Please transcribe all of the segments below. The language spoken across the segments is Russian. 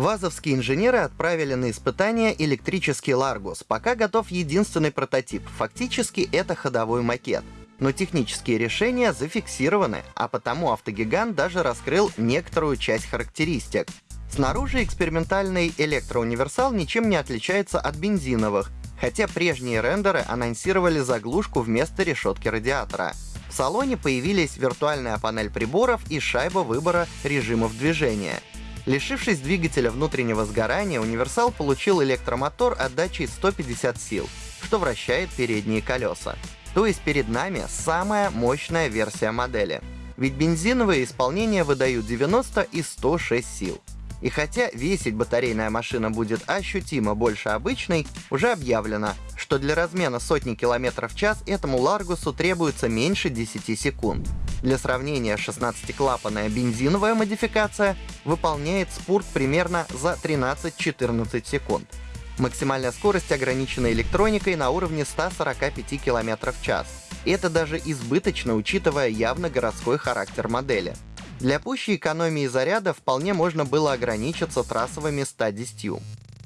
Вазовские инженеры отправили на испытание электрический Ларгус, пока готов единственный прототип, фактически это ходовой макет. Но технические решения зафиксированы, а потому автогигант даже раскрыл некоторую часть характеристик. Снаружи экспериментальный электроуниверсал ничем не отличается от бензиновых, хотя прежние рендеры анонсировали заглушку вместо решетки радиатора. В салоне появились виртуальная панель приборов и шайба выбора режимов движения. Лишившись двигателя внутреннего сгорания, универсал получил электромотор отдачей 150 сил, что вращает передние колеса. То есть перед нами самая мощная версия модели. Ведь бензиновые исполнения выдают 90 и 106 сил. И хотя весить батарейная машина будет ощутимо больше обычной, уже объявлено, что для размена сотни километров в час этому Ларгусу требуется меньше 10 секунд. Для сравнения, 16-клапанная бензиновая модификация выполняет спурт примерно за 13-14 секунд. Максимальная скорость ограничена электроникой на уровне 145 км в час. Это даже избыточно, учитывая явно городской характер модели. Для пущей экономии заряда вполне можно было ограничиться трассовыми 110.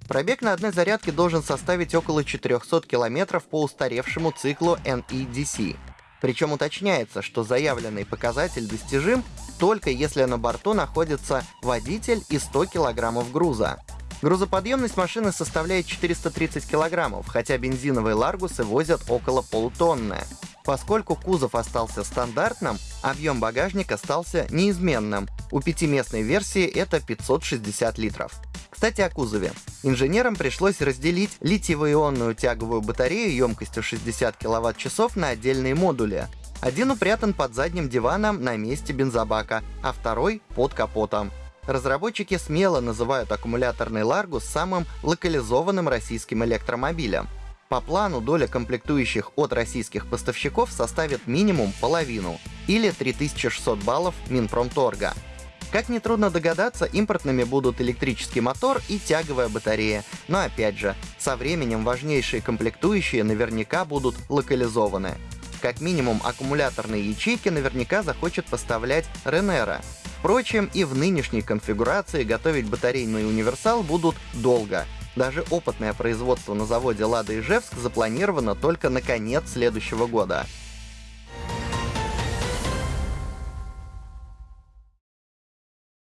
Пробег на одной зарядке должен составить около 400 км по устаревшему циклу NEDC. Причем уточняется, что заявленный показатель достижим только если на борту находится водитель и 100 кг груза. Грузоподъемность машины составляет 430 кг, хотя бензиновые ларгусы возят около полутонны. Поскольку кузов остался стандартным, объем багажника остался неизменным. У пятиместной версии это 560 литров. Кстати, о кузове. Инженерам пришлось разделить литиево-ионную тяговую батарею емкостью 60 кВт-часов на отдельные модули. Один упрятан под задним диваном на месте бензобака, а второй — под капотом. Разработчики смело называют аккумуляторный Largus самым локализованным российским электромобилем. По плану доля комплектующих от российских поставщиков составит минимум половину, или 3600 баллов Минпромторга. Как нетрудно догадаться, импортными будут электрический мотор и тяговая батарея. Но опять же, со временем важнейшие комплектующие наверняка будут локализованы. Как минимум, аккумуляторные ячейки наверняка захочет поставлять Ренера. Впрочем, и в нынешней конфигурации готовить батарейный универсал будут долго, даже опытное производство на заводе «Лада Ижевск» запланировано только на конец следующего года.